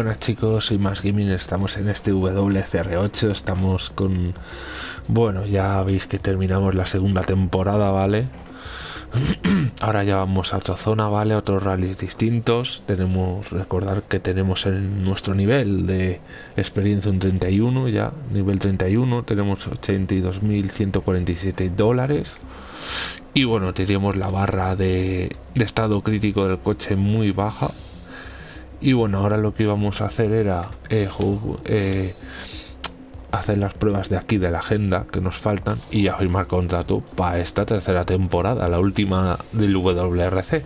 Buenas chicos, soy Más Gaming, estamos en este WCR8, estamos con... Bueno, ya veis que terminamos la segunda temporada, ¿vale? Ahora ya vamos a otra zona, ¿vale? Otros rallies distintos. Tenemos, recordar que tenemos en nuestro nivel de experiencia un 31 ya, nivel 31, tenemos 82.147 dólares. Y bueno, tenemos la barra de estado crítico del coche muy baja, y bueno, ahora lo que íbamos a hacer era eh, eh, hacer las pruebas de aquí de la agenda que nos faltan y ya firmar contrato para esta tercera temporada, la última del WRC.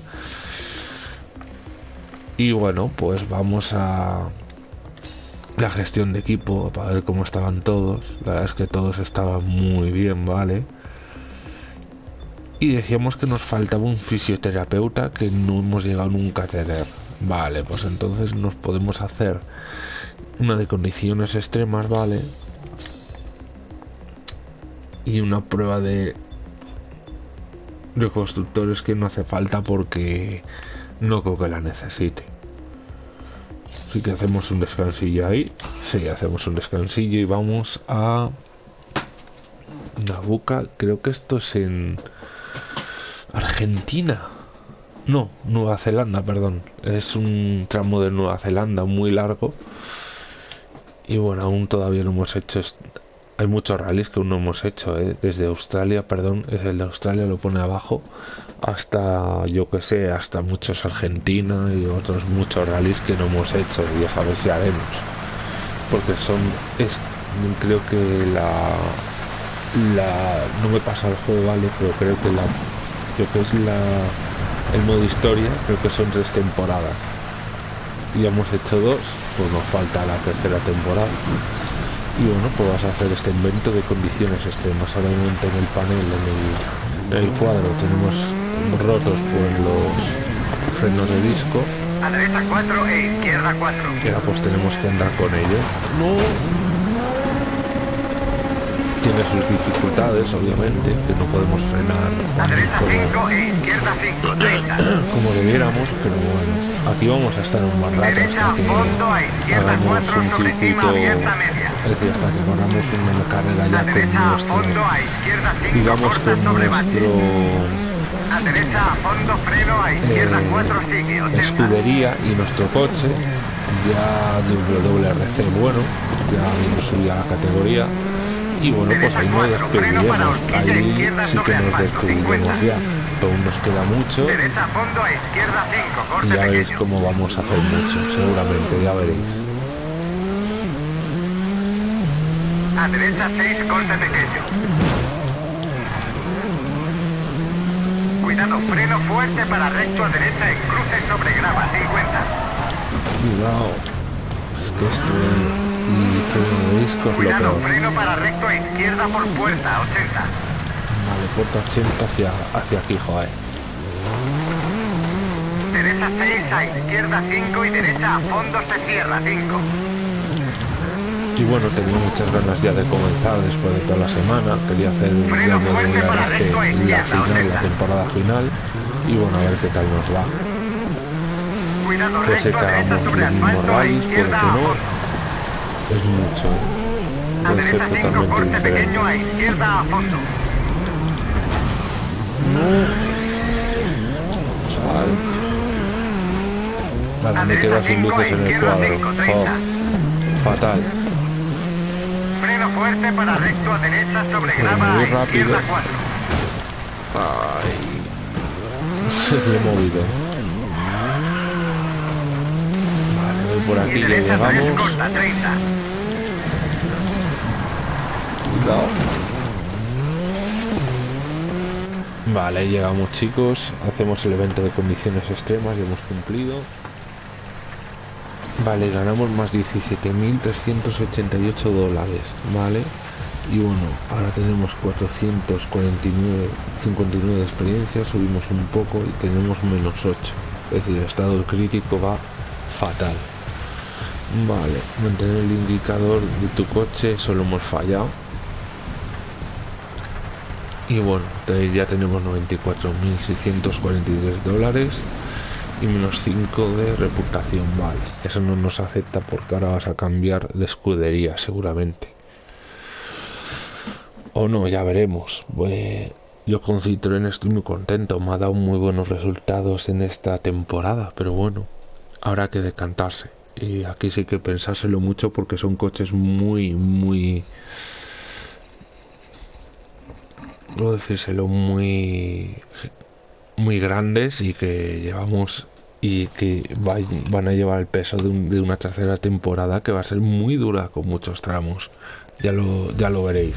Y bueno, pues vamos a la gestión de equipo para ver cómo estaban todos. La verdad es que todos estaban muy bien, ¿vale? Y decíamos que nos faltaba un fisioterapeuta que no hemos llegado nunca a tener. Vale, pues entonces nos podemos hacer una de condiciones extremas, ¿vale? Y una prueba de, de constructores que no hace falta porque no creo que la necesite. Así que hacemos un descansillo ahí. Sí, hacemos un descansillo y vamos a Nabuca. Creo que esto es en Argentina. No, Nueva Zelanda, perdón. Es un tramo de Nueva Zelanda muy largo. Y bueno, aún todavía no hemos hecho. Hay muchos rallies que aún no hemos hecho, ¿eh? desde Australia, perdón, es el de Australia, lo pone abajo, hasta yo que sé, hasta muchos Argentina y otros muchos rallies que no hemos hecho, y a ver si haremos. Porque son. Es, creo que la. La. No me pasa el juego, vale, pero creo que la. Creo que es la el modo historia, creo que son tres temporadas. Y hemos hecho dos, pues nos falta la tercera temporada. Y bueno, pues vas a hacer este invento de condiciones extremas. Ahora momento en el panel, en el, cuadro, tenemos rotos por los frenos de disco. A derecha 4 e izquierda 4. Y ahora pues tenemos que andar con ellos. No tiene sus dificultades, obviamente, que no podemos frenar como, izquierda 5, como debiéramos, pero bueno, aquí vamos a estar un buen rato hasta que hagamos un circuito, es decir, hasta que hagamos una carrera ya con nuestro, digamos con nuestro a derecha a fondo freno a izquierda 4 eh, escudería y nuestro coche ya WRC bueno ya hemos subido a la categoría y bueno, pues ahí no despediremos, ahí sí que nos despediremos ya. Aún nos queda mucho y ya veréis cómo vamos a hacer mucho, seguramente, ya veréis. A derecha 6, corte pequeño. Cuidado, freno fuerte para recto a derecha en cruce sobre grava, 50. Cuidado. Es que esto y freno de disco Cuidado, freno para recto a izquierda por puerta, 80. Vale, puerta 80 hacia, hacia aquí, joder. Derecha 6 a izquierda 5 y derecha a fondo se cierra 5. Y bueno, tenía muchas ganas ya de comenzar después de toda la semana. Quería hacer un video de la final, la temporada final. Y bueno, a ver qué tal nos va. Cuidado, pues derecha sobre asfalto a izquierda a fondo es mucho. A derecha 5, corte pequeño a izquierda a fondo. No. Vale, me quedo sin luces en el cuadro. Oh. Fatal. Freno fuerte para recto a derecha sobre grava muy a rápido. 4. Ay. Se me he movido. Vale, voy por aquí, llegamos. Corta, 30. Vale, llegamos chicos, hacemos el evento de condiciones extremas y hemos cumplido. Vale, ganamos más 17.388 dólares, ¿vale? Y bueno, ahora tenemos 449 59 de experiencia, subimos un poco y tenemos menos 8. Es decir, el estado crítico va fatal. Vale, mantener el indicador de tu coche, solo hemos fallado y bueno ya tenemos 94.643 dólares y menos 5 de reputación. Vale, eso no nos acepta porque ahora vas a cambiar de escudería seguramente. O no, ya veremos. yo con Citroën estoy muy contento, me ha dado muy buenos resultados en esta temporada, pero bueno, habrá que decantarse. Y aquí sí que pensárselo mucho porque son coches muy, muy... No decírselo, muy... Muy grandes y que llevamos y que van a llevar el peso de, una tercera temporada que va a ser muy dura con muchos tramos. Ya lo, ya lo veréis.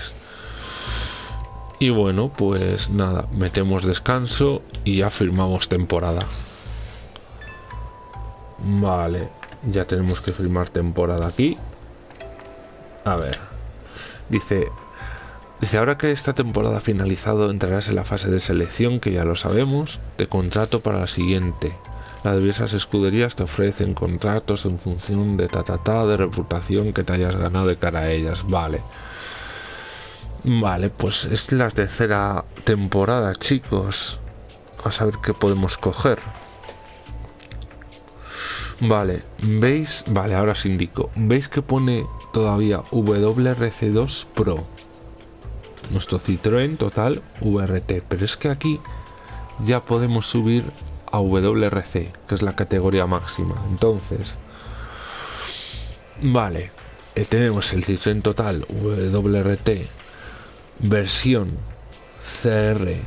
Y bueno, pues nada, metemos descanso y ya firmamos temporada. Vale, ya tenemos que firmar temporada aquí. A ver. Dice, dice, ahora que esta temporada ha finalizado, entrarás en la fase de selección, que ya lo sabemos, de contrato para la siguiente. Las diversas escuderías te ofrecen contratos en función de ta, ta, ta de reputación que te hayas ganado de cara a ellas. Vale. Vale, pues es la tercera temporada, chicos. A saber qué podemos coger. Vale, ¿veis? Vale, ahora os indico. ¿Veis que pone todavía WRC2 Pro? Nuestro Citroën total VRT. Pero es que aquí ya podemos subir a WRC, que es la categoría máxima. Entonces, vale, eh, tenemos el Citroën total WRT versión CR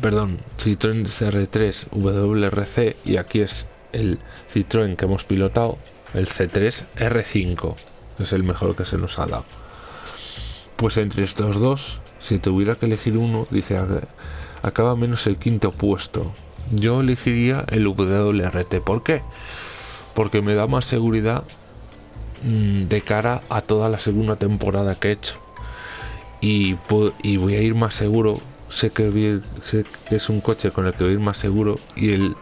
perdón, Citroën CR3 WRC y aquí es el Citroën que hemos pilotado, el C3 R5, que es el mejor que se nos ha dado. Pues entre estos dos, si tuviera que elegir uno, dice acaba menos el quinto puesto. Yo elegiría el WRT. ¿Por qué? Porque me da más seguridad mm, de cara a toda la segunda temporada que he hecho. Y, y voy a ir más seguro. Sé que, sé que es un coche con el que voy a ir más seguro. Y el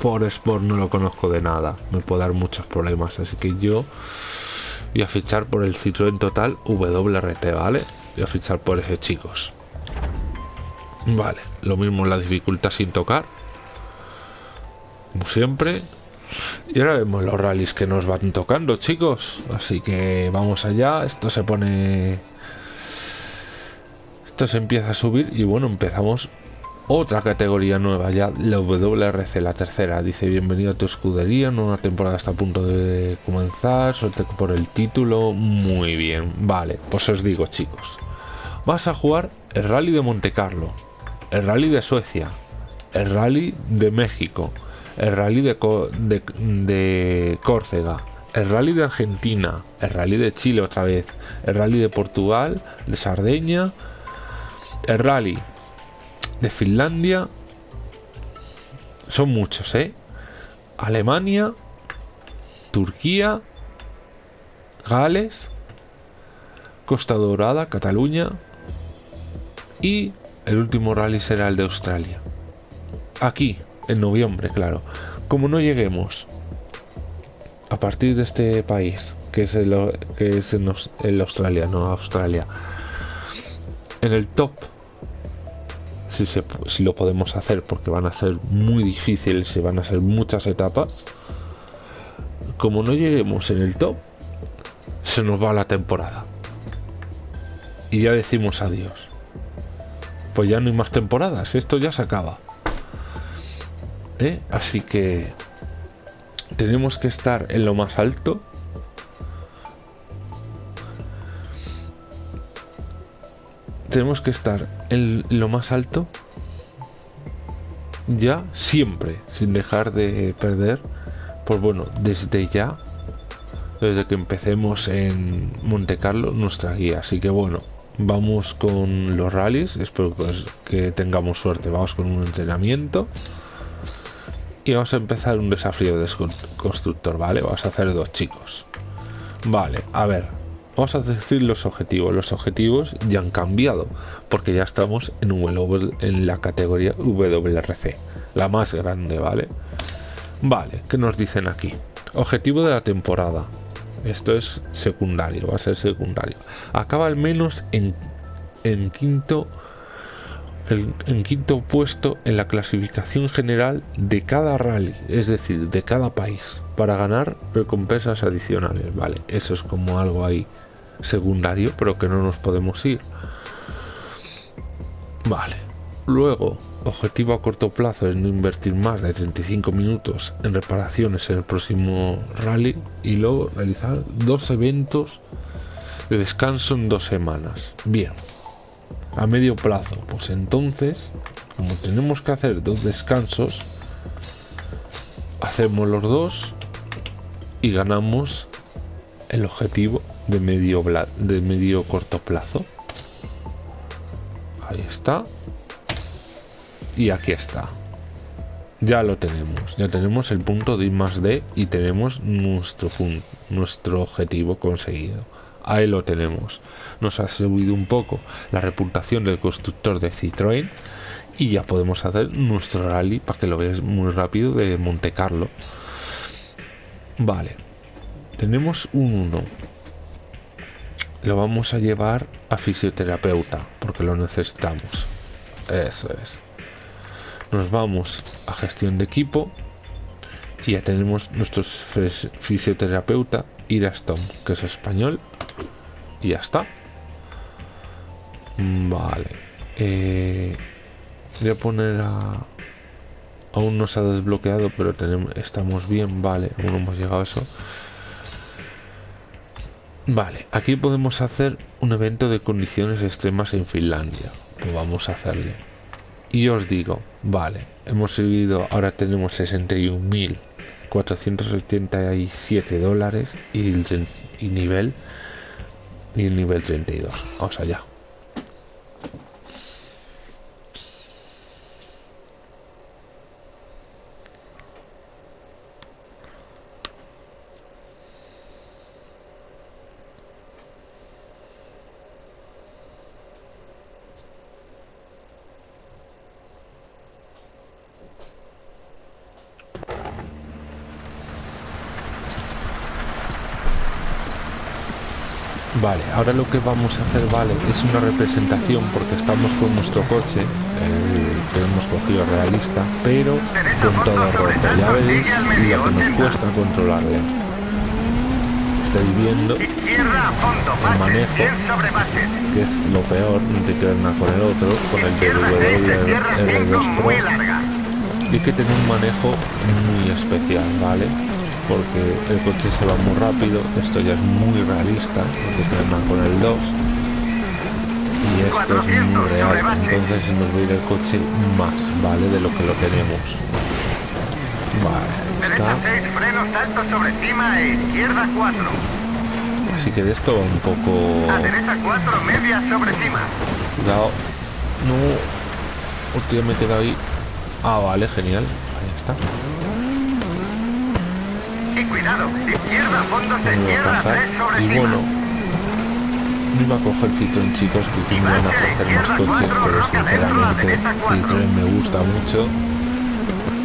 por Sport no lo conozco de nada, me puede dar muchos problemas, así que yo voy a fichar por el Citroën Total WRT, ¿vale? Voy a fichar por ese, chicos. Vale, lo mismo la dificultad sin tocar. Como siempre. Y ahora vemos los rallies que nos van tocando, chicos. Así que vamos allá. Esto se pone... Esto se empieza a subir y bueno, empezamos otra categoría nueva ya, la WRC, la tercera. Dice, bienvenido a tu escudería, nueva temporada está a punto de comenzar, suerte por el título. Muy bien, vale, pues os digo chicos. Vas a jugar el Rally de Monte Carlo, el Rally de Suecia, el Rally de México, el Rally de, de, de Córcega, el Rally de Argentina, el Rally de Chile otra vez, el Rally de Portugal, de Sardeña, el Rally de Finlandia. Son muchos, ¿eh? Alemania, Turquía, Gales, Costa Dorada, Cataluña y el último rally será el de Australia. Aquí, en noviembre, claro. Como no lleguemos a partir de este país, que es el, que es el Australia, no Australia, en el top si, lo podemos hacer porque van a ser muy difíciles y van a ser muchas etapas como no lleguemos en el top se nos va la temporada. Y ya decimos adiós. Pues ya no hay más temporadas esto ya se acaba. ¿Eh? así que tenemos que estar en lo más alto. Tenemos que estar en lo más alto ya siempre sin dejar de perder pues bueno desde ya desde que empecemos en Monte Carlo nuestra guía. Así que bueno vamos con los rallies espero pues que tengamos suerte. Vamos con un entrenamiento y vamos a empezar un desafío de constructor vale vamos a hacer dos chicos. Vale a ver Vamos a decir los objetivos. Los objetivos ya han cambiado porque ya estamos en, en la categoría WRC, la más grande, ¿vale? Vale, ¿qué nos dicen aquí? Objetivo de la temporada. Esto es secundario, va a ser secundario. Acaba al menos en, en quinto en quinto puesto en la clasificación general de cada rally, es decir, de cada país, para ganar recompensas adicionales. Vale, eso es como algo ahí secundario, pero que no nos podemos ir. Vale. Luego, objetivo a corto plazo es no invertir más de 35 minutos en reparaciones en el próximo rally y luego realizar dos eventos de descanso en dos semanas. Bien, a medio plazo, pues entonces, como tenemos que hacer dos descansos, hacemos los dos y ganamos el objetivo de medio, de medio corto plazo. Ahí está. Y aquí está. Ya lo tenemos. Ya tenemos el punto de I más D y tenemos nuestro, nuestro objetivo conseguido. Ahí lo tenemos. Nos ha subido un poco la reputación del constructor de Citroën y ya podemos hacer nuestro rally para que lo veáis muy rápido de Monte Carlo. Vale. Tenemos un 1 lo vamos a llevar a fisioterapeuta porque lo necesitamos. Eso es. Nos vamos a gestión de equipo y ya tenemos nuestro fisioterapeuta Irastom, que es español. Y ya está. Vale. Eh, voy a poner a... Aún no se ha desbloqueado, pero tenemos, estamos bien. Vale, aún no hemos llegado a eso. Vale, aquí podemos hacer un evento de condiciones extremas en Finlandia. Pues vamos a hacerle. Y os digo, vale, hemos subido, ahora tenemos 61.487 dólares y el y nivel y el nivel 32. Vamos allá. Vale, ahora lo que vamos a hacer, vale, es una representación porque estamos con nuestro coche, eh, que hemos cogido realista, pero con todo roto. Ya veis lo que nos cuesta controlarle. Estáis viendo el manejo, que es lo peor, no te quedas nada con el otro, con el r 2 Pro. Y que tener un manejo muy especial, ¿vale? Porque el coche se va muy rápido, esto ya es muy realista, porque se con el 2 y esto es muy real, entonces nos va a ir el coche más, ¿vale? De lo que lo tenemos. Vale, está. Así que de esto va un poco... A derecha 4, media sobre cima. Cuidado. No. Hostia, me he quedado ahí. Ah, vale, genial. Ahí está. Y cuidado, izquierda, fondo de izquierda, 3 sobre y bueno, no iba a coger Citroën chicos que me van a coger más coches, pero sinceramente Citroën me gusta mucho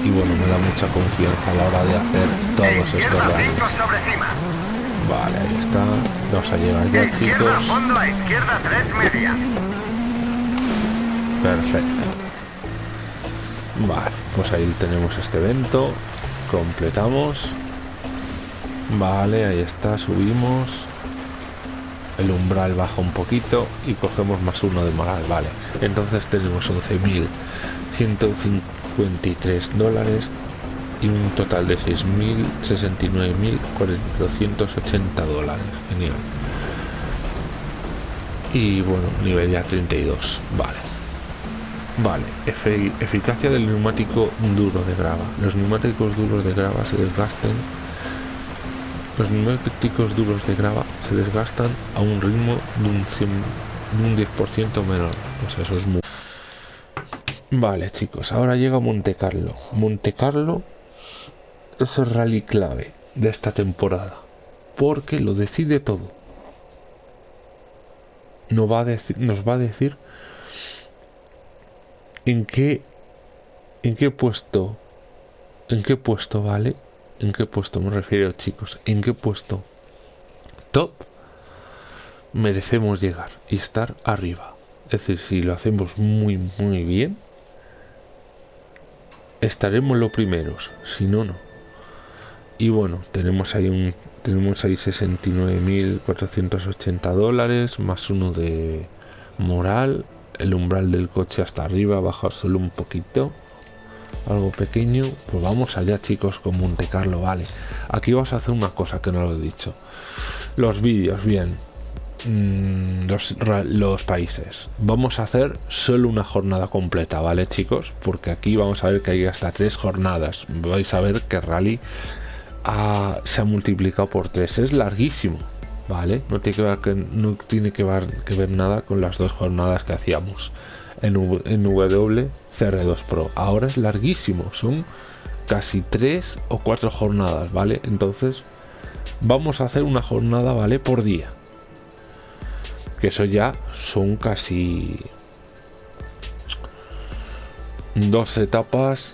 y bueno, me da mucha confianza a la hora de hacer todos estos rallies. Vale, ahí está. Vamos a llegar ya, chicos. Perfecto. Vale, pues ahí tenemos este evento. Completamos. Vale, ahí está, subimos. El umbral baja un poquito y cogemos más uno de moral, vale. Entonces tenemos 11.153 dólares y un total de 6.069.480 dólares. Genial. Y bueno, nivel ya 32, vale. Vale, eficacia del neumático duro de grava. Los neumáticos duros de grava se desgastan los neumáticos duros de grava se desgastan a un ritmo de un, 10% menor. Pues eso es muy... Vale, chicos, ahora llega Monte Carlo. Monte Carlo es el rally clave de esta temporada. Porque lo decide todo. Nos va a decir, nos va a decir en qué en qué puesto en qué puesto vale ¿En qué puesto me refiero, chicos? ¿En qué puesto top merecemos llegar y estar arriba? Es decir, si lo hacemos muy, muy bien, estaremos los primeros. Si no, no. Y bueno, tenemos ahí un tenemos ahí 69.480 dólares más uno de moral el umbral del coche hasta arriba baja solo un poquito algo pequeño pues vamos allá chicos con Monte Carlo vale. Aquí vamos a hacer una cosa que no lo he dicho. Los vídeos bien. Mm, los, los, países. Vamos a hacer solo una jornada completa vale chicos porque aquí vamos a ver que hay hasta tres jornadas. Vais a ver que rally se ha multiplicado por tres. Es larguísimo ¿vale? No tiene que ver, que, no tiene que ver, nada con las dos jornadas que hacíamos en, en WCR2 Pro. Ahora es larguísimo, son casi tres o cuatro jornadas, ¿vale? Entonces vamos a hacer una jornada, ¿vale? Por día. Que eso ya son casi dos etapas,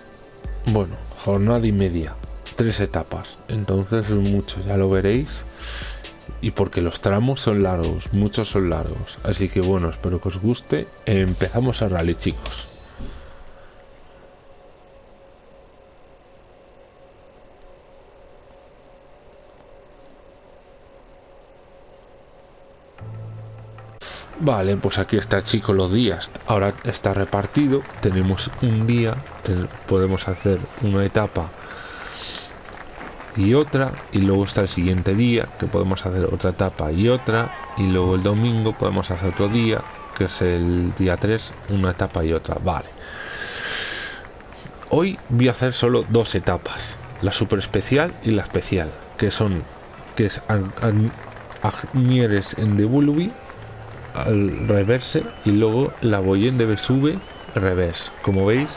bueno, jornada y media, tres etapas. Entonces es mucho, ya lo veréis y porque los tramos son largos, muchos son largos. Así que bueno, espero que os guste. Empezamos a rally, chicos. Vale, pues aquí está chicos los días. Ahora está repartido. Tenemos un día. podemos hacer una etapa y otra y luego está el siguiente día que podemos hacer otra etapa y otra y luego el domingo podemos hacer otro día que es el día 3 una etapa y otra vale hoy voy a hacer solo dos etapas la super especial y la especial que son que es Agnieres en Devolvi al reverse y luego la Boyen de Besube reverse como veis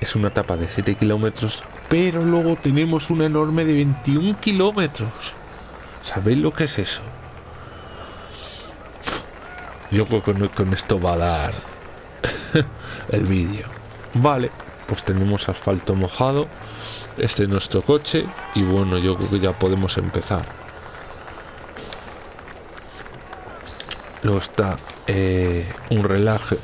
es una etapa de 7 kilómetros pero luego tenemos una enorme de 21 kilómetros. ¿Sabéis lo que es eso? Yo creo que con esto va a dar el vídeo. Vale, pues tenemos asfalto mojado. Este es nuestro coche. Y bueno, yo creo que ya podemos empezar. Luego está eh, un relaje,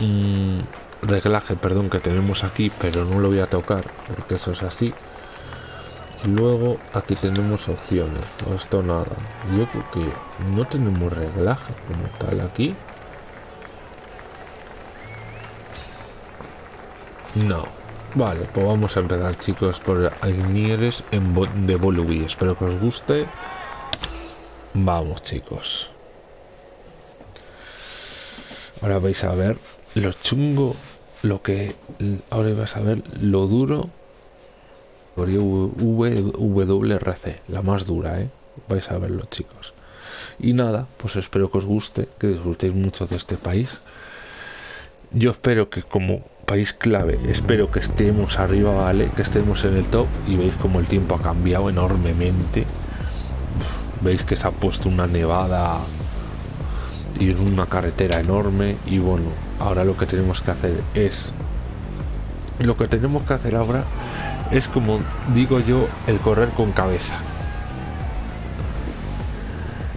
un reglaje perdón que tenemos aquí pero no lo voy a tocar porque eso es así. Y luego aquí tenemos opciones todo esto nada. Yo creo que no tenemos reglaje como tal aquí. No. Vale pues vamos a empezar chicos por Agnieres en de Volubi espero que os guste. Vamos chicos ahora vais a ver lo chungo lo que ahora vas a ver lo duro WRC, la más dura, ¿eh? Vais a verlo, chicos. Y nada, pues espero que os guste, que disfrutéis mucho de este país. Yo espero que como país clave, espero que estemos arriba, ¿vale? Que estemos en el top y veis como el tiempo ha cambiado enormemente. Veis que se ha puesto una nevada y una carretera enorme y bueno, ahora lo que tenemos que hacer es lo que tenemos que hacer ahora es como digo yo el correr con cabeza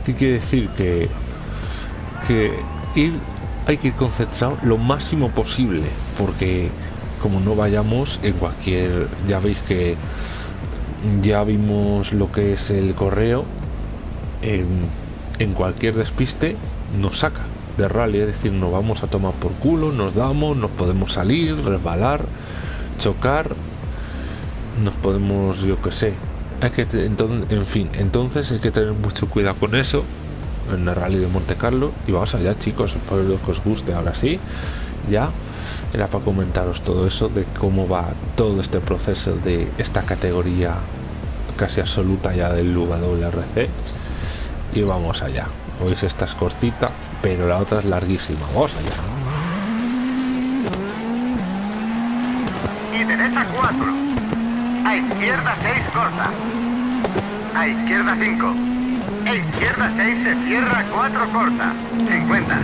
¿qué quiere decir? que que ir hay que ir concentrado lo máximo posible porque como no vayamos en cualquier ya veis que ya vimos lo que es el correo en, en cualquier despiste nos saca de rally, es decir, nos vamos a tomar por culo, nos damos, nos podemos salir, resbalar, chocar, nos podemos, yo que sé, hay que, entonces, en fin, entonces hay que tener mucho cuidado con eso en el rally de Monte Carlo. Y vamos allá chicos, espero que os guste, ahora sí, ya era para comentaros todo eso de cómo va todo este proceso de esta categoría casi absoluta ya del WRC y vamos allá. Veis esta es cortita, pero la otra es larguísima. Vamos allá. Y derecha 4. A izquierda 6 corta. A izquierda 5. A izquierda 6 se cierra 4 corta. 50.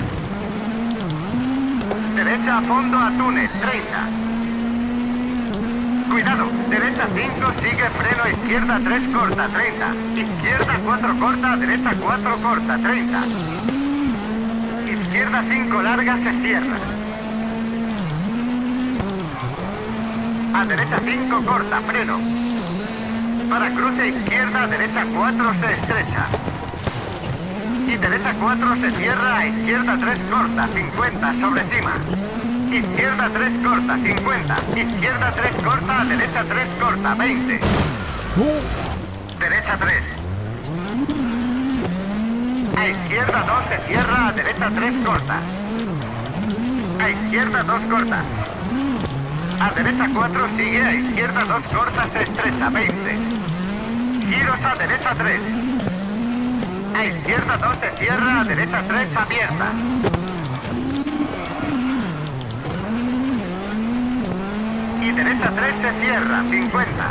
Derecha a fondo a túnel 30. Cuidado, derecha 5, sigue freno izquierda 3 corta, 30. Izquierda 4 corta, derecha 4 corta, 30. izquierda 5 larga se cierra. A derecha 5 corta, freno. Para cruce izquierda, derecha 4 se estrecha. Y derecha 4 se cierra, izquierda 3 corta, 50 sobre cima. Izquierda 3 corta, 50. Izquierda 3 corta, derecha 3 corta, 20. Derecha 3. A izquierda 2 se cierra, a derecha 3 corta. A izquierda 2 corta. A derecha 4 sigue, a izquierda 2 corta se estrecha, 20. Giros a derecha 3. A izquierda 2 se cierra, a derecha 3 abierta. Derecha 3 se cierra, 50.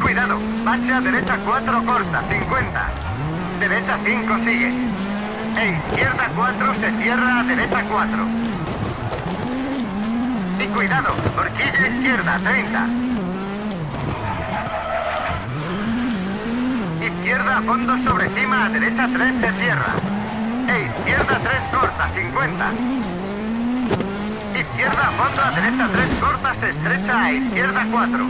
Cuidado, bache a derecha 4 corta, 50. Derecha 5 sigue. E izquierda 4 se cierra derecha 4. Y cuidado, horquilla izquierda 30. Izquierda a fondo sobre cima derecha 3 se cierra. E izquierda 3 corta 50. Izquierda fondo a derecha 3 corta se estrecha a izquierda 4.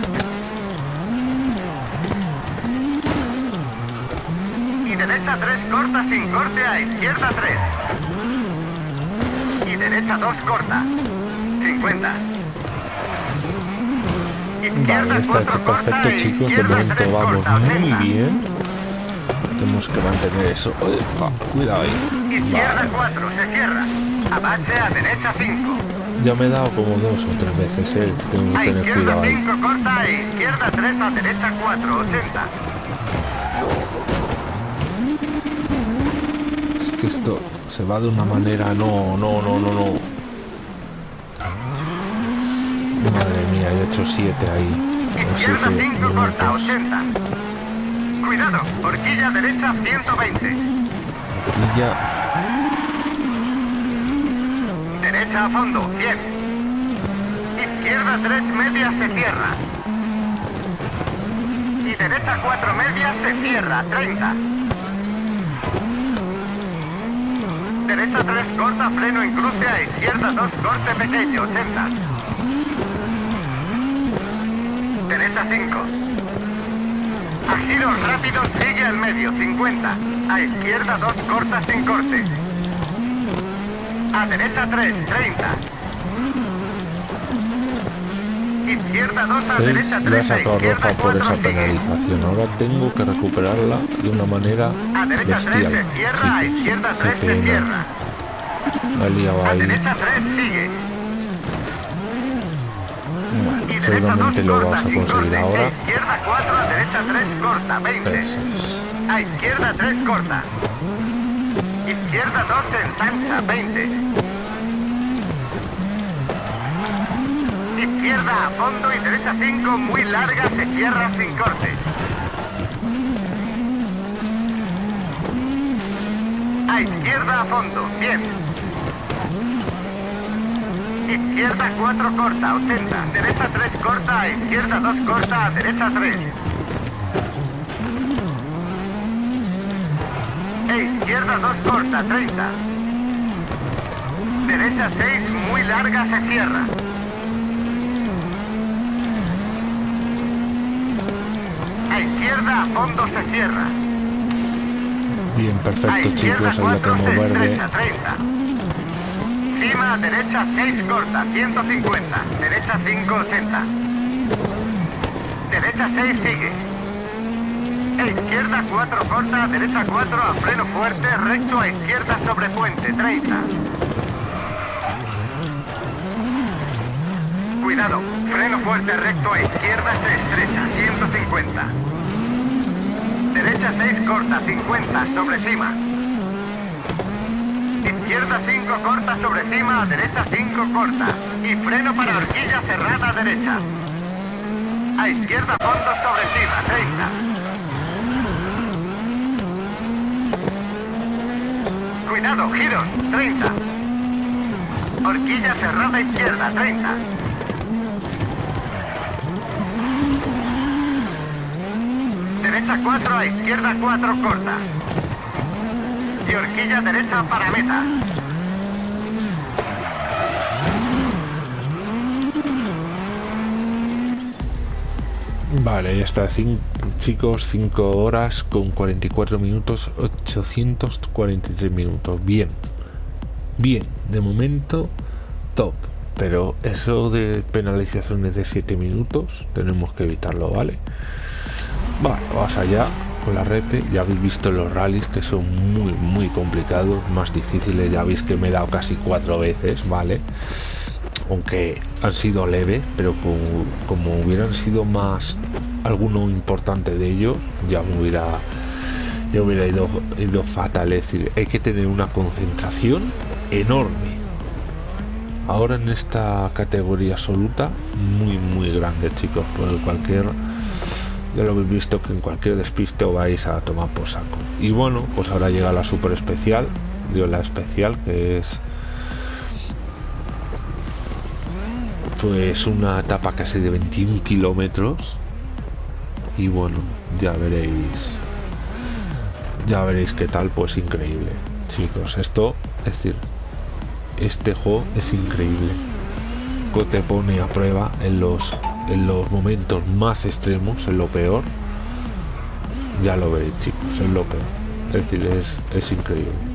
Y derecha 3 corta sin corte a izquierda 3. Y derecha 2 corta. 50. Izquierda Vale, está 4 está corta perfecto chicos, de izquierda 3 momento vamos corta. muy 80. bien. Tenemos que mantener eso. Opa, cuidado ahí. Izquierda Vale. 4 se cierra. Abache a derecha 5. Ya me he dado como dos o tres veces, eh. Tengo que tener cuidado ahí. 5 corta e izquierda 3 a derecha 4, 80. Es que esto se va de una manera. No, no, no, no, no. Madre mía, he hecho siete ahí. O Izquierda siete 5 corta, minutos. 80. Cuidado, horquilla derecha 120. Y ya. Derecha a fondo, 100. Izquierda 3 medias se cierra. Y derecha 4 medias se cierra, 30. Derecha 3 corta, freno en cruce a izquierda 2 corte pequeño, 80. Derecha 5. A giros rápidos sigue al medio, 50. A izquierda 2 cortas sin corte. A derecha 3, 30. Izquierda 2 a derecha Le 3, he a izquierda roja por 4 esa penalización. Ahora tengo que recuperarla de una manera A derecha 3 bestial. se cierra, a izquierda qué 3 se pena. cierra. La he liado A ahí. derecha 3 sigue. Bueno, Y derecha 2 seguramente lo vas a conseguir ahora. A izquierda 4, a derecha 3 corta, 20. Eso es. A izquierda 3 corta. Izquierda 2 ensancha, 20. Izquierda a fondo y derecha 5 muy larga se cierra sin corte. A izquierda a fondo, 100. Izquierda 4 corta, 80. Derecha 3 corta, a izquierda 2 corta, a derecha 3. Izquierda 2 corta, 30. Derecha 6 muy larga se cierra. A izquierda a fondo se cierra. Bien, perfecto chicos, ahí la 4 tengo verde. estrecha, 30. Cima derecha 6 corta, 150. Derecha 5, 80. Derecha 6 sigue. Izquierda 4 corta, derecha 4 a freno fuerte, recto a izquierda sobre puente, 30. Cuidado, freno fuerte recto a izquierda se estrecha, 150. Derecha 6 corta, 50 sobre cima. Izquierda 5 corta sobre cima, a derecha 5 corta. Y freno para horquilla cerrada derecha. A izquierda fondo sobre cima, 30. Cuidado, giros, 30. Horquilla cerrada izquierda, 30. Derecha 4 a izquierda 4 corta. y horquilla derecha para meta. Vale, ya está, cin- chicos, 5 horas con 44 minutos, 843 minutos. Bien, bien, de momento top. Pero eso de penalizaciones de 7 minutos tenemos que evitarlo, ¿vale? Vale, vamos allá con la repe. Ya habéis visto los rallies que son muy, muy complicados, más difíciles. Ya veis que me he dado casi cuatro veces, ¿vale? Aunque han sido leves, pero como, hubieran sido más alguno importante de ellos, ya me hubiera ya hubiera ido, ido fatal. Es decir, hay que tener una concentración enorme. Ahora en esta categoría absoluta, muy muy grande chicos, porque cualquier ya lo habéis visto que en cualquier despiste vais a tomar por saco. Y bueno, pues ahora llega la super especial, digo la especial que es pues una etapa casi de 21 kilómetros. Y bueno ya veréis ya veréis qué tal pues increíble chicos. Esto es decir este juego es increíble. Te pone a prueba en los en los momentos más extremos en lo peor. Ya lo veréis chicos es lo peor. Es decir es, es increíble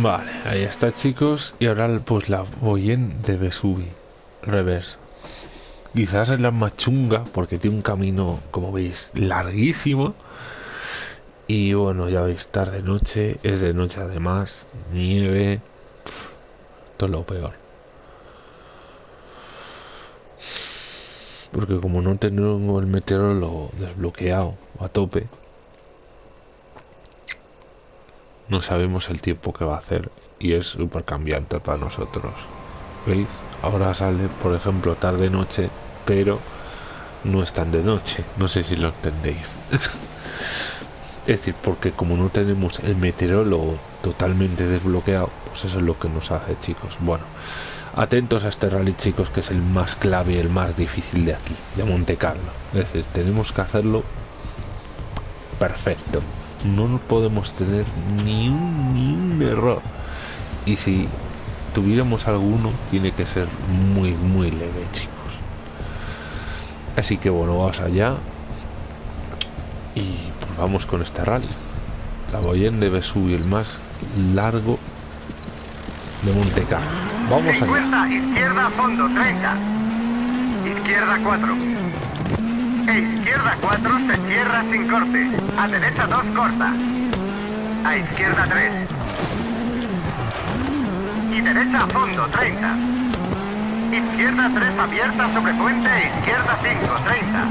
Vale, ahí está chicos. Y ahora pues la Boyen de Vesuvi Reverse Quizás es la más chunga porque tiene un camino, como veis, larguísimo. Y bueno, ya veis, tarde noche, es de noche además, nieve Todo lo peor. Porque como no tengo el meteorólogo desbloqueado a tope no sabemos el tiempo que va a hacer y es súper cambiante para nosotros. ¿Veis? Ahora sale, por ejemplo, tarde-noche, pero no es tan de noche. No sé si lo entendéis. es decir, porque como no tenemos el meteorólogo totalmente desbloqueado, pues eso es lo que nos hace, chicos. Bueno, atentos a este rally, chicos, que es el más clave y el más difícil de aquí, de Monte Carlo. Es decir, tenemos que hacerlo perfecto no podemos tener ni un, ni un error. Y si tuviéramos alguno, tiene que ser muy, muy leve, chicos. Así que bueno, vamos allá. Y pues vamos con este rally. La Boyen debe subir el más largo de Monte Carlo. Vamos allá. izquierda, fondo, 30. Izquierda 4 izquierda 4 se cierra sin corte. A derecha 2 corta. A izquierda 3. Y derecha a fondo 30. Izquierda 3 abierta sobre puente. Izquierda 5, 30.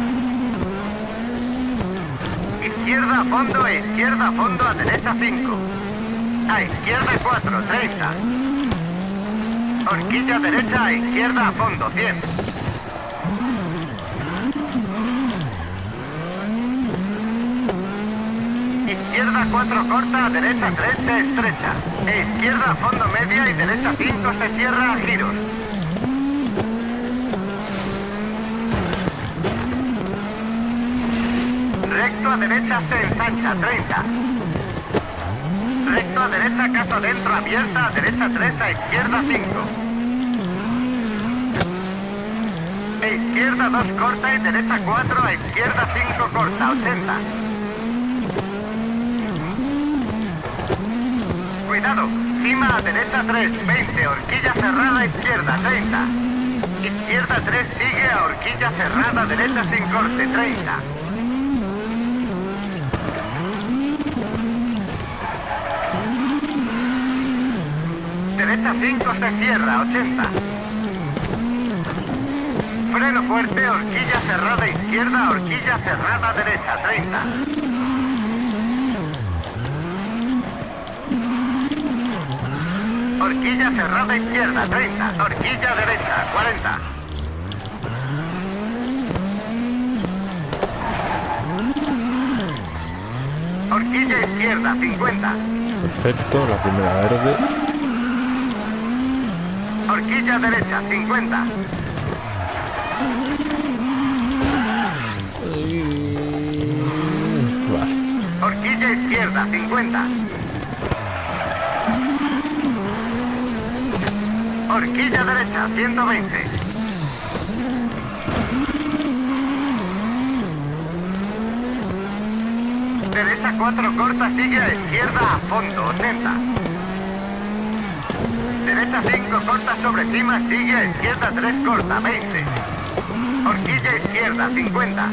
Izquierda a fondo e izquierda a fondo a derecha 5. A izquierda 4, 30. Horquilla derecha a izquierda a fondo 100. Izquierda 4 corta, derecha 3 se estrecha. E izquierda fondo media y derecha 5 se cierra a giros. Recto a derecha se ensancha, 30. Recto a derecha, caso dentro, abierta, a derecha 3, a izquierda 5. E izquierda 2 corta y derecha 4, a izquierda 5 corta, 80. Cuidado. Cima a derecha 3, 20. Horquilla cerrada izquierda, 30. Izquierda 3 sigue a horquilla cerrada derecha sin corte, 30. Derecha 5 se cierra, 80. Freno fuerte, horquilla cerrada izquierda, horquilla cerrada derecha, 30. Horquilla cerrada izquierda, 30. Horquilla derecha, 40. Horquilla izquierda, 50. Perfecto, la primera verde. Horquilla derecha, 50. Horquilla izquierda, 50. Horquilla derecha, 120. Derecha 4 corta, sigue a izquierda a fondo, 80. Derecha 5 corta sobre cima, sigue a izquierda 3 corta, 20. Horquilla izquierda, 50.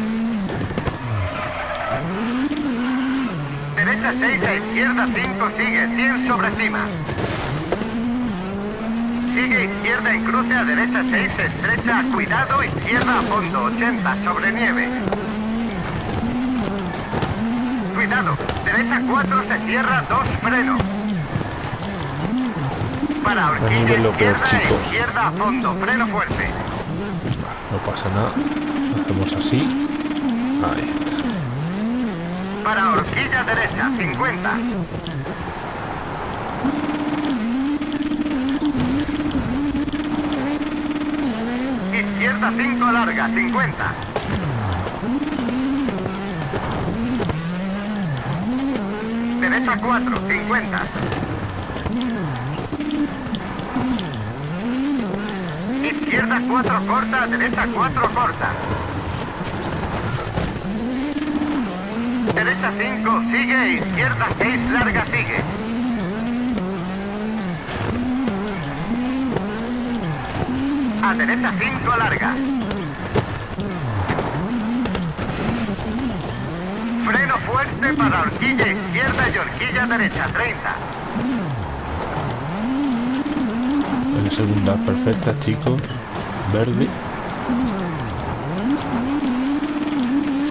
Derecha 6 a izquierda 5, sigue 100 sobre cima. Sigue izquierda en cruce a derecha 6, estrecha, cuidado, izquierda a fondo, 80, sobre nieve. Cuidado, derecha 4 se cierra, 2 freno. Para horquilla izquierda, izquierda a fondo, freno fuerte. No pasa nada, hacemos así. Ahí. Para horquilla derecha, 50. 5 larga, 50. Derecha 4, 50. Izquierda 4 corta, derecha 4 corta. Derecha 5 sigue, izquierda 6 larga sigue. A derecha 5 larga. Freno fuerte para horquilla izquierda y horquilla derecha 30. En segunda perfecta, chicos. Verde.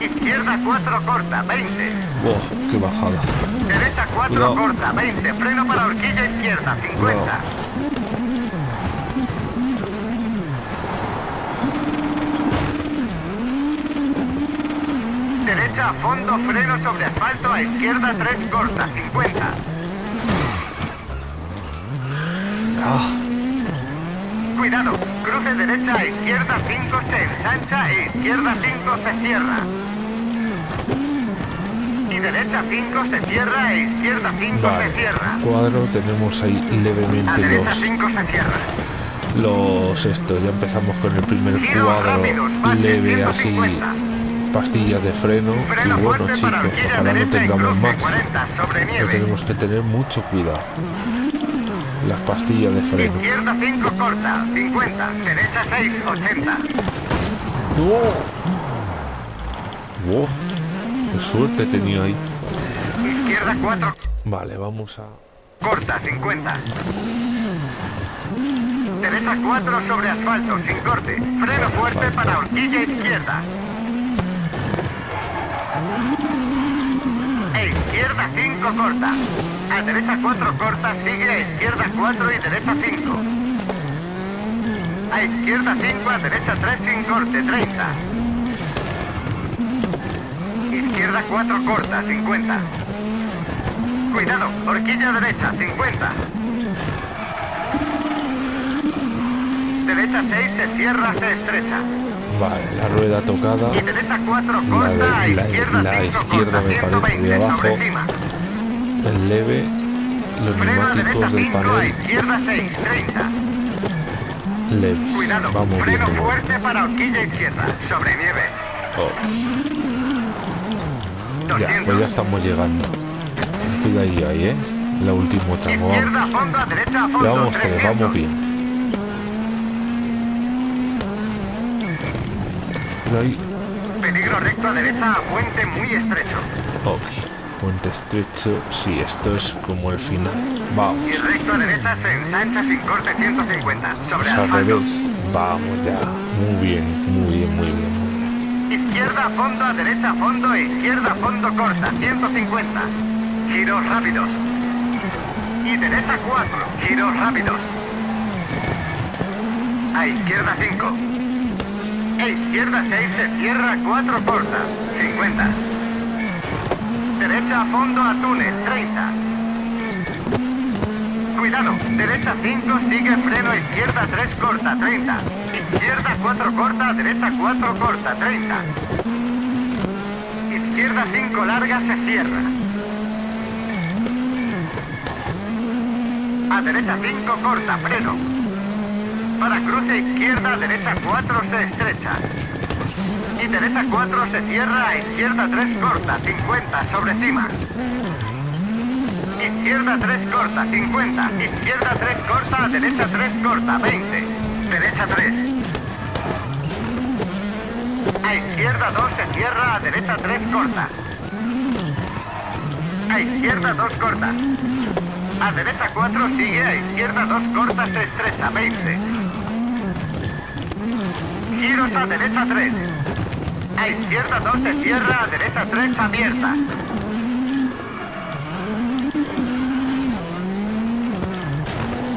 Izquierda 4 corta, 20. ¡Wow! ¡Qué bajada! Derecha 4 Cuidado. corta, 20. Freno para horquilla izquierda, 50. A fondo, freno sobre asfalto, a izquierda 3 corta, 50. ¡Ah! Cuidado, cruce derecha a izquierda 5 se ensancha e izquierda 5 se cierra. Y derecha 5 se cierra e izquierda 5 Vale. se cierra. Cuadro, tenemos ahí A levemente derecha los, 5 se cierra. los esto. Ya empezamos con el primer Giros cuadro rápidos, leve así, 150. Pastillas de freno. Freno Y bueno, chicos, ojalá no tengamos más. 40 sobre Pero tenemos que tener mucho cuidado. Las pastillas de freno. Izquierda 5 corta, 50. Derecha 6, 80. ¡Wow! ¡Qué suerte tenido ahí! Izquierda 4 Vale, vamos a... corta, 50. Derecha 4 sobre asfalto, sin corte. Freno fuerte para horquilla izquierda. E izquierda 5 corta. A derecha 4 corta, sigue a izquierda 4 y derecha 5. A izquierda 5, a derecha 3 sin corte, 30. Izquierda 4 corta, 50. Cuidado, horquilla derecha, 50. Derecha 6 se cierra, se estrecha. Vale, la rueda tocada. Y derecha 4 La corta, a de- la- izquierda la 5 izquierda corta, me parece de 120 abajo. El leve. Los neumáticos del 5, a panel. izquierda 6, 30. Leve. Cuidado, Vamos freno viendo. fuerte para horquilla izquierda, sobre nieve. Oh, ya, 200. pues ya estamos llegando. Cuidadillo ahí, ¿eh? La última tramo. Vamos. Fondo, derecha Ya fondo, vamos, 300. vamos bien. Ahí. Peligro recto a derecha a puente muy estrecho. Ok. Puente estrecho. Sí, esto es como el final. Vamos. Y recto a derecha se ensancha sin corte 150, sobre Es al asfalto. revés. Vamos ya. Muy bien, muy bien, muy bien. muy bien. Izquierda a fondo, a derecha a fondo e izquierda a fondo corta, 150. Giros rápidos. Y derecha 4, giros rápidos. A izquierda 5. E izquierda 6 se cierra 4 corta, 50. Derecha a fondo a túnel, 30. Cuidado, derecha 5, sigue freno, izquierda 3 corta, 30. Izquierda 4 corta, derecha 4 corta, 30. Izquierda 5 larga, se cierra. A derecha 5 corta, freno. Para cruce izquierda, derecha 4 se estrecha. Y derecha 4 se cierra, a izquierda 3 corta, 50 sobre cima. Izquierda 3 corta, 50. Izquierda 3 corta, derecha 3 corta, 20. Derecha 3. A izquierda 2 se cierra, a derecha 3 corta. A izquierda 2 corta. A derecha 4 sigue, a izquierda 2 corta, se estrecha, 20. Giros a derecha 3. A izquierda 2 se cierra, a derecha 3 abierta.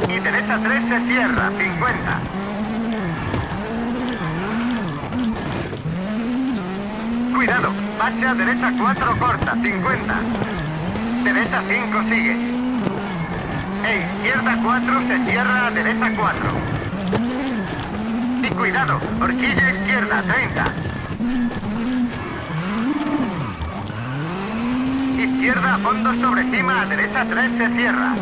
Y derecha 3 se cierra, 50. Cuidado, bache a derecha 4 corta, 50. Derecha 5 sigue. E izquierda 4 se cierra a derecha 4. Y cuidado, horquilla izquierda, 30. Izquierda a fondo sobre cima, a derecha 3 se cierra.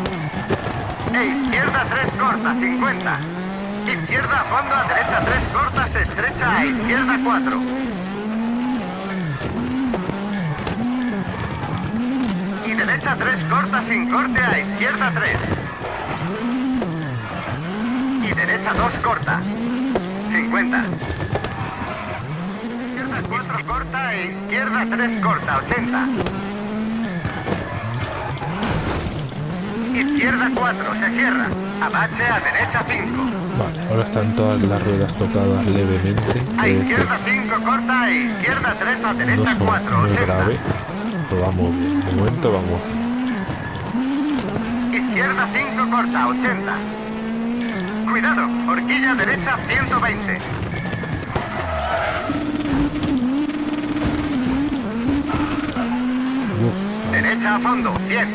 E izquierda 3 corta, 50. Izquierda a fondo, a derecha 3 corta, se estrecha, a izquierda 4. Y derecha 3 corta sin corte, a izquierda 3. Y derecha 2 corta. 50. Izquierda 4 corta e izquierda 3 corta, 80. Izquierda 4, se cierra. Abache a derecha 5. Vale, ahora están todas las ruedas tocadas levemente. A izquierda 5 corta e izquierda 3 a no derecha son 4, muy 80. grave. Pero vamos bien. De momento vamos. Izquierda 5 corta, 80. Cuidado, horquilla derecha 120. A fondo, 100.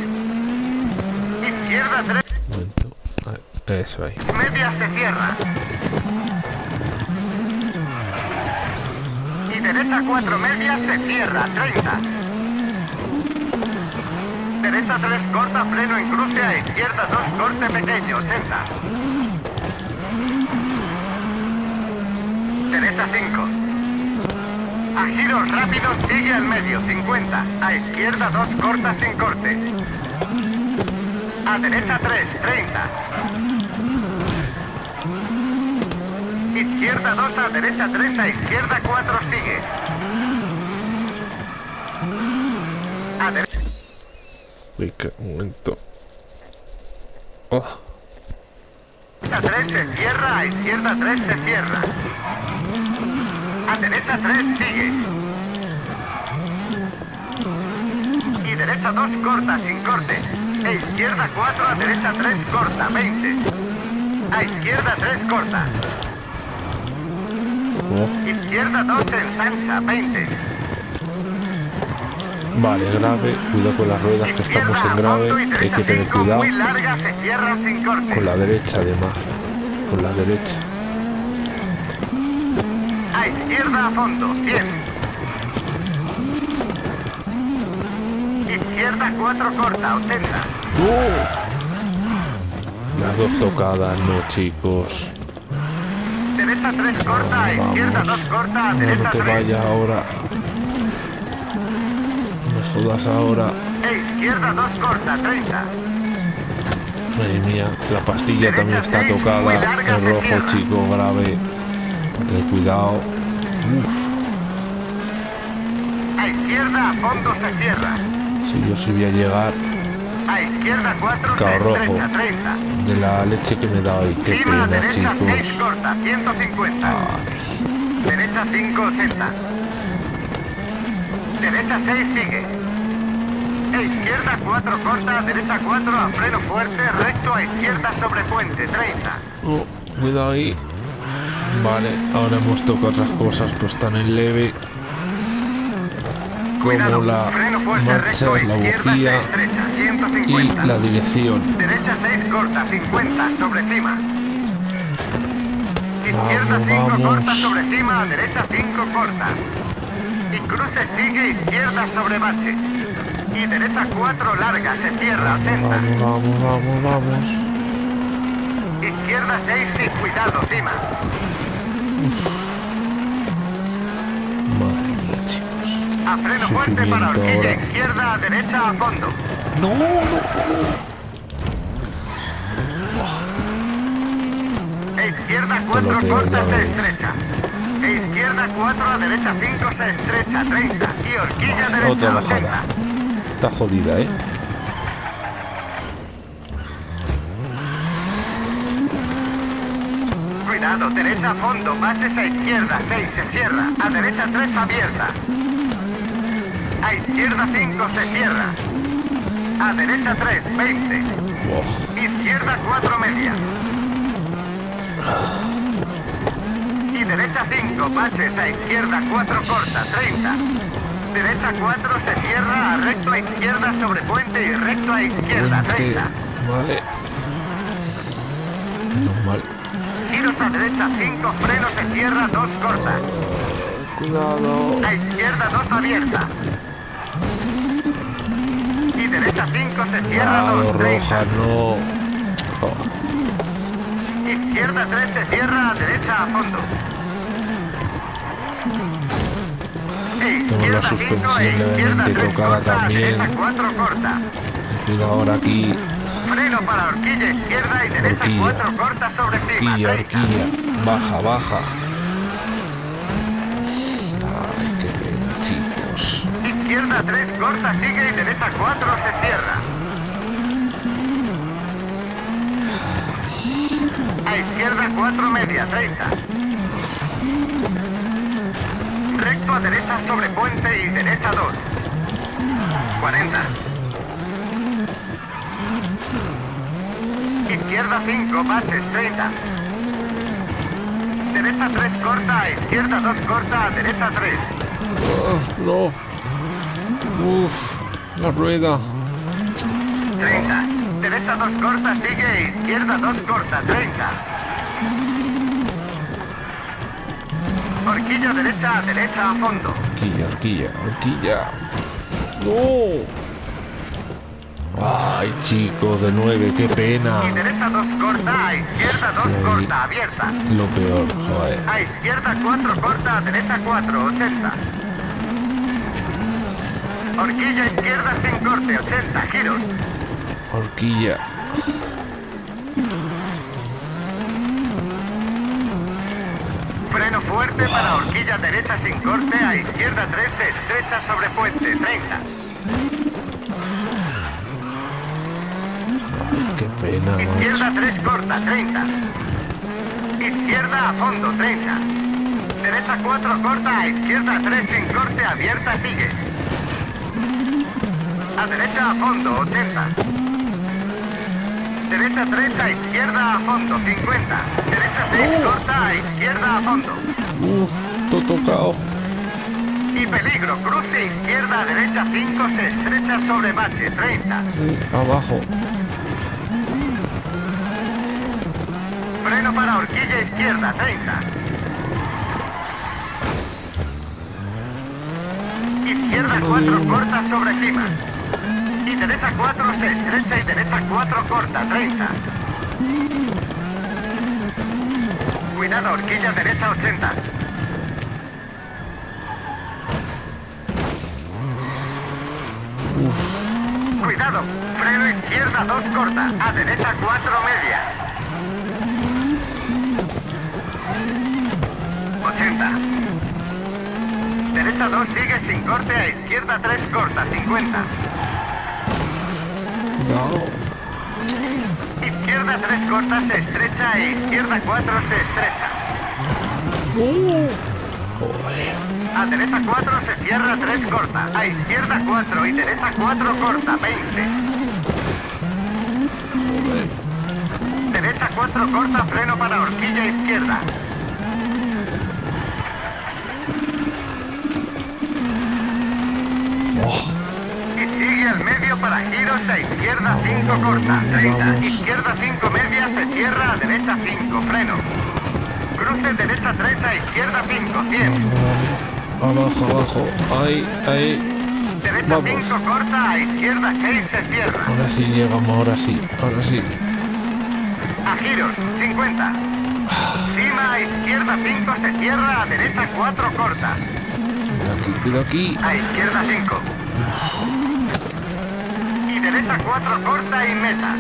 Izquierda 3, un momento. Ahí, Eso ahí. media se cierra. Y derecha 4 media se cierra, 30. Derecha 3 corta, freno en cruce, a izquierda 2 corte pequeño, 80. Derecha 5. A giros rápidos sigue al medio, 50. A izquierda 2 corta sin corte. A derecha 3, 30. Izquierda 2 a derecha 3 a izquierda 4 sigue. A derecha qué momento. Oh, 3 se cierra, a izquierda 3 se cierra. A derecha 3 sigue. Y derecha 2 corta sin corte. E izquierda 4 a derecha 3 corta, 20. A izquierda 3 corta. Izquierda 2 ensancha, 20. Vale, grave. Cuidado con las ruedas que estamos en grave. Hay que tener 5 cuidado con la derecha además. Con la derecha. A izquierda a fondo, 100. Izquierda 4 corta, 80. Las dos tocadas, no chicos. Derecha 3 corta, a izquierda 2 corta, a No, no derecha te 3. vayas ahora. No jodas ahora. E izquierda 2 corta, 30. Madre mía, la pastilla también está tocada. El rojo, chico, grave. Ten cuidado. A izquierda a fondo se cierra. si yo sí voy a llegar A izquierda 4 se Claro, rojo. estrecha, 30. de la leche que me dado ahí. Qué Cima pena, derecha 6 chicos. corta, 150. Ay, Derecha 5, 80. Derecha 6 sigue. E izquierda 4 corta, derecha 4 a freno fuerte, recto a izquierda sobre puente, 30. oh, cuidado ahí. Vale, ahora hemos tocado otras cosas, pues están en leve. Como Cuidado, la fuerte, marcha, recto la bujía estrecha, y 150. la dirección. Derecha 6 corta, 50 sobre cima. Izquierda Vamos, 5 vamos. corta sobre cima, derecha 5 corta. Y cruce sigue izquierda sobre bache. Y derecha 4 larga, se cierra, 80. Vamos, vamos, vamos, vamos. Izquierda 6 y cuidado, cima. Madre. A freno fuerte para horquilla ahora. izquierda, a derecha a fondo. No, no. E izquierda 4 Te lo tengo corta, ya, se estrecha. E izquierda 4 a derecha 5 se estrecha, 30. Y horquilla derecha, bajada. 80. Está jodida, ¿eh? Cuidado, derecha a fondo, bases a izquierda, 6 se cierra, a derecha 3 abierta. A izquierda 5 se cierra. A derecha 3, 20. Oh, Izquierda 4 media. Y derecha 5, baches a izquierda 4 corta, 30. Derecha 4 se cierra, a recto a izquierda sobre puente y recto a izquierda, puente. 30. Vale. Menos mal. giros a derecha 5, frenos se cierra 2 cortas. Cuidado. A izquierda 2 abierta. Y derecha 5 se cierra Cuidado, 2, 30. roja, no. Oh, Izquierda 3 se cierra a derecha a fondo. Tengo la izquierda 5 suspensión e izquierda levemente 3 tocada corta, también. derecha 4 corta. Cuidado ahora aquí. Freno para horquilla izquierda y derecha Horquilla. 4 corta sobre cima. Horquilla, 30. horquilla. Baja, baja. Ay, qué pena, chicos. Izquierda 3 corta, sigue y derecha 4 se cierra. A izquierda 4 media, 30. Recto a derecha sobre puente y derecha 2. 40. Izquierda 5, bases 30. Derecha 3 corta, izquierda 2 corta, derecha 3. Ah, no. Uf, la rueda. 30. Derecha 2 corta, sigue. Izquierda 2 corta, 30. Horquilla derecha derecha a fondo. Horquilla, horquilla, horquilla. No. Ay, chicos, de nueve, qué pena. Y derecha 2 corta, a izquierda 2 Ahí. corta, abierta. Lo peor, joder. A izquierda 4 corta, a derecha 4, 80. Horquilla izquierda sin corte, 80, giros. Horquilla. Freno fuerte para horquilla derecha sin corte, a izquierda 3 estrecha sobre puente, 30. Qué pena. Izquierda 3 corta, 30. Izquierda a fondo, 30. Derecha 4 corta, a izquierda 3 sin corte, abierta, sigue. A derecha a fondo, 80. Derecha 3 a izquierda a fondo, 50. Derecha 6 corta, a izquierda a fondo. Uf, todo tocado. Y peligro, cruce izquierda a derecha 5 se estrecha sobre bache, 30. Uh, abajo. Freno para horquilla izquierda, 30. Izquierda 4 corta sobre cima. Y derecha 4 se estrecha y derecha 4 corta, 30. Cuidado, horquilla derecha 80. Cuidado, freno izquierda 2 corta, a derecha 4 media. 80. Derecha 2 sigue sin corte, a izquierda 3 corta, 50. No. Izquierda 3 corta, se estrecha e izquierda 4 se estrecha. A derecha 4 se cierra 3 corta, a izquierda 4 y derecha 4 corta, 20. Joder. Derecha 4 corta, freno para horquilla izquierda. Giros a izquierda 5 corta, 30. Vamos. Izquierda 5 media se cierra a derecha 5, freno. Cruce derecha 3 a izquierda 5, 100. abajo, abajo. Ahí, ahí. Derecha Vamos. 5 corta, a izquierda 6 se cierra. Ahora sí llegamos, ahora sí, ahora sí. A giros, 50. Cima a izquierda 5 se cierra, a derecha 4 corta. Cuidado aquí, cuidado aquí. A izquierda 5. Y derecha 4 corta y meta.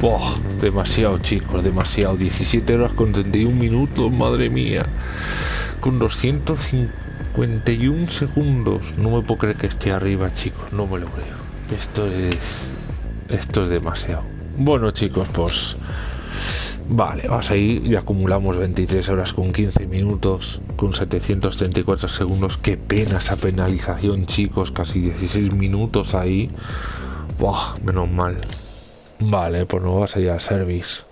Buah, demasiado chicos, demasiado. 17 horas con 31 minutos, madre mía. Con 251 segundos. No me puedo creer que esté arriba, chicos. No me lo creo. Esto es... Esto es demasiado. Bueno, chicos, pues... Vale, vas ahí y acumulamos 23 horas con 15 minutos, con 734 segundos. Qué pena esa penalización, chicos. Casi 16 minutos ahí. Buah, menos mal. Vale, pues nos vas a ir al service.